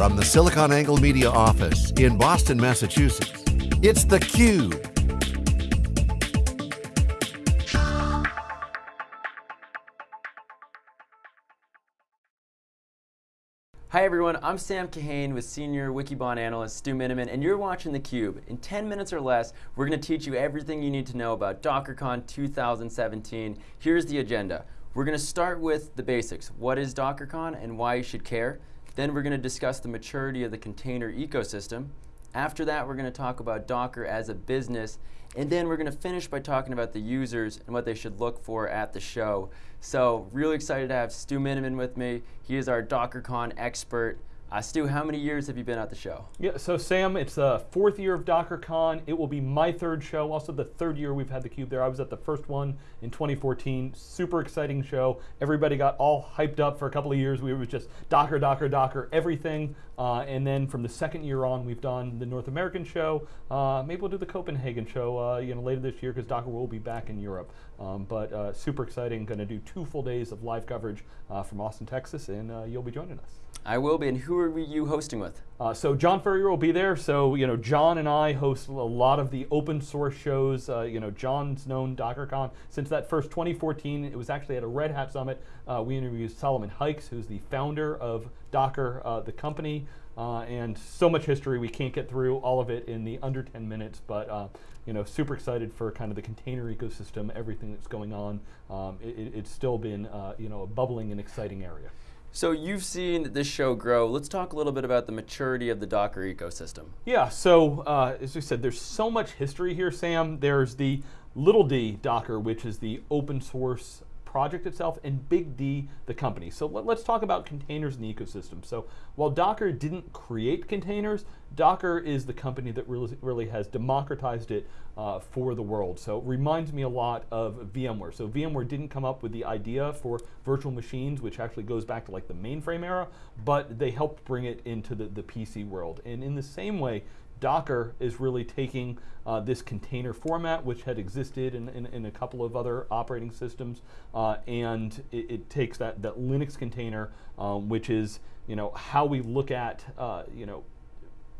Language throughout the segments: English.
From the SiliconANGLE Media office in Boston, Massachusetts, it's theCUBE. Hi everyone, I'm Sam Kahane with Senior Wikibon Analyst Stu Miniman, and you're watching theCUBE. In 10 minutes or less, we're going to teach you everything you need to know about DockerCon 2017. Here's the agenda. We're going to start with the basics. What is DockerCon and why you should care? Then we're going to discuss the maturity of the container ecosystem. After that, we're going to talk about Docker as a business, and then we're going to finish by talking about the users and what they should look for at the show. So really excited to have Stu Miniman with me. He is our DockerCon expert. Uh, Stu, how many years have you been at the show? Yeah, so Sam, it's the fourth year of DockerCon. It will be my third show, also the third year we've had the Cube there. I was at the first one in 2014. Super exciting show. Everybody got all hyped up for a couple of years. We were just Docker, Docker, Docker, everything. Uh, and then from the second year on, we've done the North American show. Uh, maybe we'll do the Copenhagen show uh, you know, later this year because Docker will be back in Europe. Um, but uh, super exciting, going to do two full days of live coverage uh, from Austin, Texas, and you'll be joining us. I will be, and who are you hosting with? Uh, so John Furrier will be there. So you know, John and I host a lot of the open source shows. Uh, you know, John's known DockerCon since that first 2014. It was actually at a Red Hat Summit. Uh, we interviewed Solomon Hykes, who's the founder of Docker, uh, the company, uh, and so much history. We can't get through all of it in the under 10 minutes, but uh, you know, super excited for kind of the container ecosystem, everything that's going on. Um, it, it's still been you know a bubbling and exciting area. So you've seen this show grow. Let's talk a little bit about the maturity of the Docker ecosystem. Yeah, so uh, as we said, there's so much history here, Sam. There's the little d Docker, which is the open source project itself, and Big D, the company. So let, us talk about containers in the ecosystem. So while Docker didn't create containers, Docker is the company that really, really has democratized it uh, for the world. So it reminds me a lot of VMware. So VMware didn't come up with the idea for virtual machines, which actually goes back to like the mainframe era, but they helped bring it into the, the PC world. And in the same way, Docker is really taking uh, this container format, which had existed in, in, in, a couple of other operating systems, uh, and it, it, takes that, that Linux container, um, which is you know how we look at uh, you know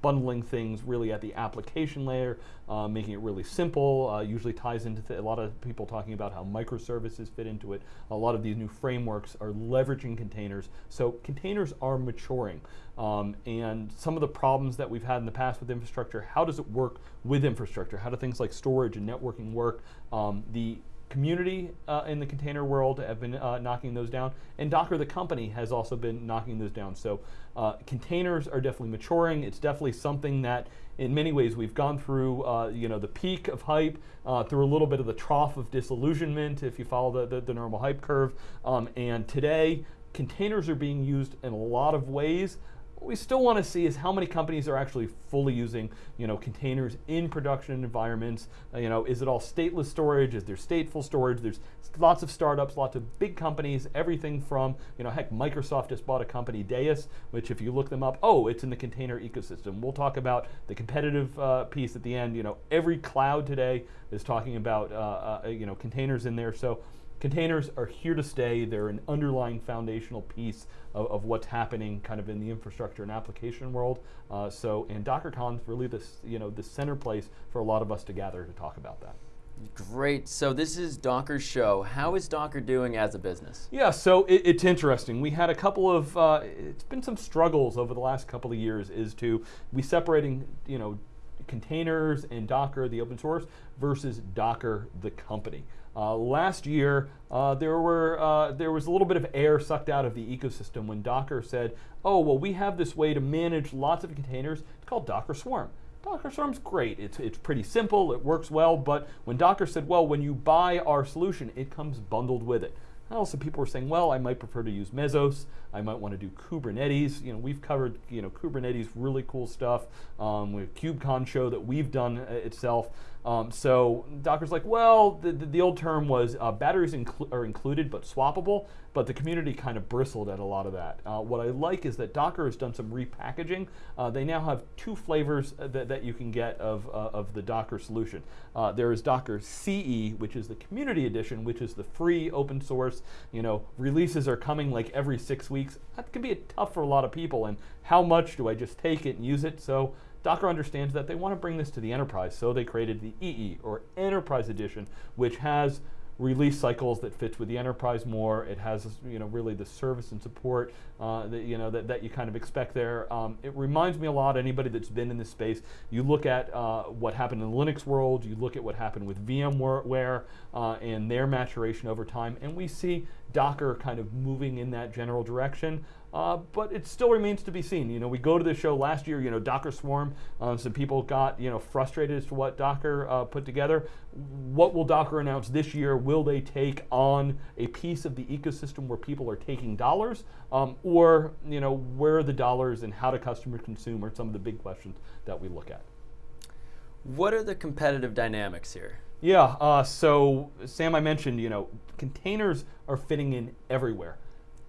bundling things really at the application layer, uh, making it really simple, uh, usually ties into a lot of people talking about how microservices fit into it. A lot of these new frameworks are leveraging containers. So containers are maturing. Um, and some of the problems that we've had in the past with infrastructure, how does it work with infrastructure? How do things like storage and networking work? Um, the community uh, in the container world have been uh, knocking those down, and Docker, the company, has also been knocking those down. So uh, containers are definitely maturing. It's definitely something that, in many ways, we've gone through. Uh, you know, the peak of hype, uh, through a little bit of the trough of disillusionment, if you follow the the, the normal hype curve. Um, and today, containers are being used in a lot of ways. What we still want to see is how many companies are actually fully using, you know, containers in production environments. Uh, you know, is it all stateless storage? Is there stateful storage? There's lots of startups, lots of big companies, everything from, you know, heck, Microsoft just bought a company, Deis, which if you look them up, oh, it's in the container ecosystem. We'll talk about the competitive uh, piece at the end. You know, every cloud today is talking about, uh, uh, you know, containers in there. So Containers are here to stay. They're an underlying foundational piece of, of what's happening kind of in the infrastructure and application world. Uh, so, and DockerCon is really this, you know, the center place for a lot of us to gather to talk about that. Great. So this is Docker's show. How is Docker doing as a business? Yeah, so it, it's interesting. We had a couple of, uh, it's been some struggles over the last couple of years is to, we separating, you know, containers and Docker, the open source, versus Docker, the company. Uh, last year, uh, there, were, uh, there was a little bit of air sucked out of the ecosystem when Docker said, oh, well, we have this way to manage lots of containers. It's called Docker Swarm. Docker Swarm's great. It's, it's pretty simple. It works well. But when Docker said, well, when you buy our solution, it comes bundled with it. Also, people were saying, well, I might prefer to use Mesos. I might want to do Kubernetes. You know, we've covered, you know, Kubernetes, really cool stuff um, have KubeCon show that we've done uh, itself. Um, so Docker's like, well, the, the, the old term was uh, batteries are included but swappable, but the community kind of bristled at a lot of that. Uh, what I like is that Docker has done some repackaging. Uh, they now have two flavors that, that you can get of, uh, of the Docker solution. Uh, there is Docker CE, which is the community edition, which is the free open source. You know, releases are coming like every six weeks. That can be tough for a lot of people. And how much do I just take it and use it? So Docker understands that they want to bring this to the enterprise, so they created the EE, or Enterprise Edition, which has release cycles that fits with the enterprise more. It has you know really the service and support uh, that you know that, that you kind of expect there. Um, it reminds me a lot. Anybody that's been in this space, you look at uh, what happened in the Linux world. You look at what happened with VMware uh, and their maturation over time, and we see Docker kind of moving in that general direction. Uh, but it still remains to be seen. You know, we go to the show last year. You know, Docker Swarm. Um, some people got you know frustrated as to what Docker uh, put together. What will Docker announce this year? Will they take on a piece of the ecosystem where people are taking dollars, um, or you know, where are the dollars and how do customers consume? Are some of the big questions that we look at. What are the competitive dynamics here? Yeah. Uh, so Sam, I mentioned you know containers are fitting in everywhere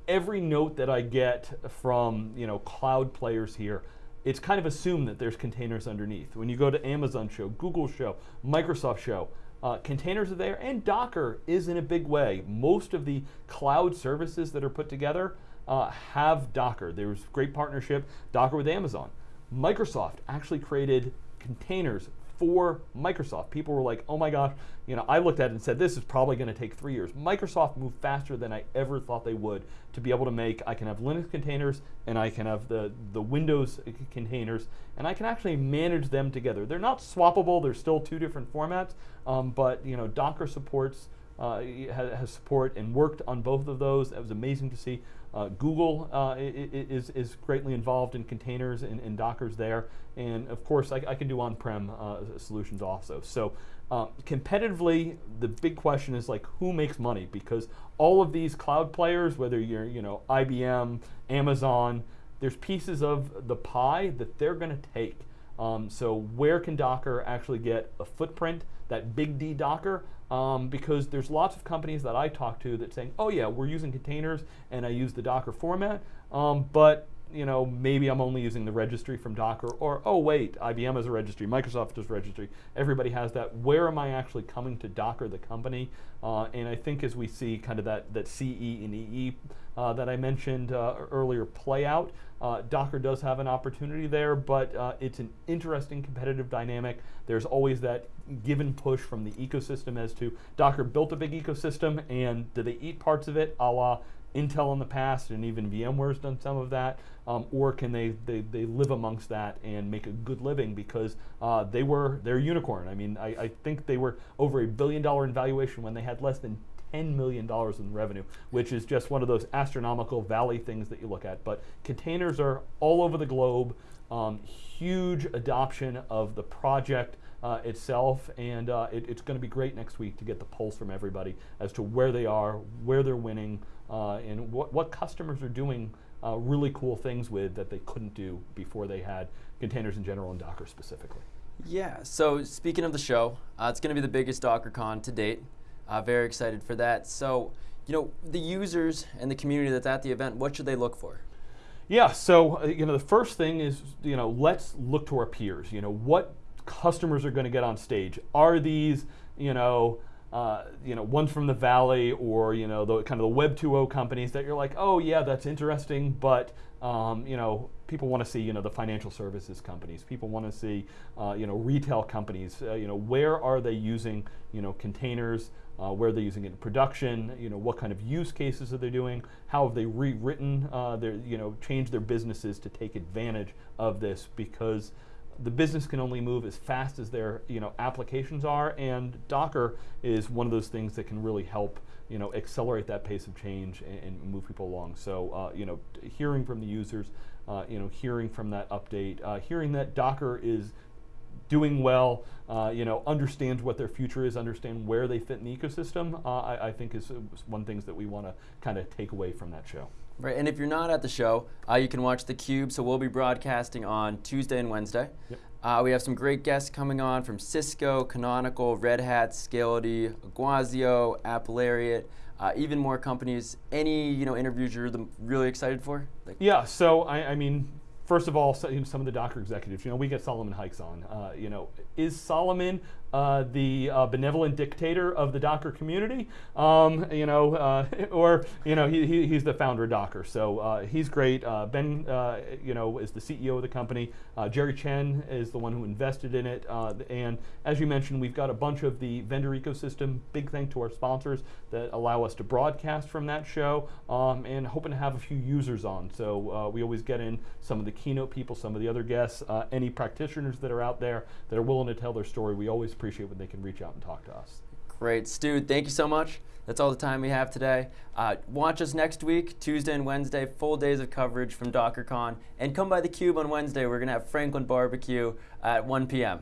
every note that I get from you know cloud players here, it's kind of assumed that there's containers underneath. When you go to Amazon show, Google show, Microsoft show, uh, containers are there, and Docker is in a big way. Most of the cloud services that are put together uh, have Docker. There's great partnership, Docker with Amazon. Microsoft actually created containers for Microsoft. People were like, oh my gosh, you know, I looked at it and said, this is probably going to take three years. Microsoft moved faster than I ever thought they would to be able to make, I can have Linux containers and I can have the, the Windows containers and I can actually manage them together. They're not swappable, they're still two different formats, um, but you know, Docker supports uh, has, has, support and worked on both of those. That was amazing to see. Uh, Google uh, is, is greatly involved in containers and, and Dockers there. And of course, I, I can do on-prem uh, solutions also. So competitively, the big question is like, who makes money? Because all of these cloud players, whether you're you know IBM, Amazon, there's pieces of the pie that they're going to take. Um, so where can Docker actually get a footprint, that big D Docker? Um, because there's lots of companies that I talk to that saying, oh yeah, we're using containers and I use the Docker format, um, but you know, maybe I'm only using the registry from Docker, or oh wait, IBM has a registry, Microsoft has a registry. Everybody has that. Where am I actually coming to Docker, the company? Uh, and I think as we see kind of that that CE and EE uh, that I mentioned uh, earlier play out, uh, Docker does have an opportunity there, but uh, it's an interesting competitive dynamic. There's always that give and push from the ecosystem as to Docker built a big ecosystem, and do they eat parts of it, a la Intel in the past, and even VMware's done some of that, um, or can they, they they live amongst that and make a good living because uh, they were they're unicorn. I mean, I, I think they were over a billion dollar in valuation when they had less than $10 million in revenue, which is just one of those astronomical valley things that you look at. But containers are all over the globe, um, huge adoption of the project uh, itself, and uh, it, it's going to be great next week to get the pulse from everybody as to where they are, where they're winning, uh, and what, what customers are doing uh, really cool things with that they couldn't do before they had containers in general and Docker specifically. Yeah, so speaking of the show, uh, it's going to be the biggest DockerCon to date. Uh, very excited for that. So, you know, the users and the community that's at the event, what should they look for? Yeah, so, uh, you know, the first thing is, you know, let's look to our peers. You know, what customers are going to get on stage? Are these, you know, uh, you know, ones from the Valley or you know the kind of the Web 2.0 companies that you're like, oh yeah, that's interesting, but um, you know, people want to see you know the financial services companies. People want to see uh, you know retail companies. Uh, you know, where are they using you know containers? Uh, where they're using it in production, you know, what kind of use cases are they doing? How have they rewritten uh, their, you know, changed their businesses to take advantage of this? Because the business can only move as fast as their you know applications are, and Docker is one of those things that can really help you know accelerate that pace of change and, and move people along. So uh, you know, hearing from the users, uh, you know, hearing from that update, uh, hearing that Docker is doing well, uh, you know, understands what their future is, understand where they fit in the ecosystem, uh, I, I, think is one things that we want to kind of take away from that show. Right, and if you're not at the show, uh, you can watch the Cube. So we'll be broadcasting on Tuesday and Wednesday. Yep. Uh, we have some great guests coming on from Cisco, Canonical, Red Hat, Scality, Iguazio, Applariat, uh, even more companies. Any you know interviews you're the, really excited for? Like yeah, so I, I mean, first of all, some of the Docker executives, you know, we get Solomon Hykes on. Uh, you know, is Solomon uh, the uh, benevolent dictator of the Docker community, um, you know, uh, or you know, he, he, he's the founder of Docker, so uh, he's great. Uh, ben, you know, is the CEO of the company. Jerry Chen is the one who invested in it, and as you mentioned, we've got a bunch of the vendor ecosystem. Big thank to our sponsors that allow us to broadcast from that show, um, and hoping to have a few users on. So we always get in some of the keynote people, some of the other guests, any practitioners that are out there that are willing to tell their story. We always appreciate when they can reach out and talk to us. Great. Stu, thank you so much. That's all the time we have today. Uh, watch us next week, Tuesday and Wednesday, full days of coverage from DockerCon. And come by the Cube on Wednesday. We're going to have Franklin Barbecue at 1 p.m.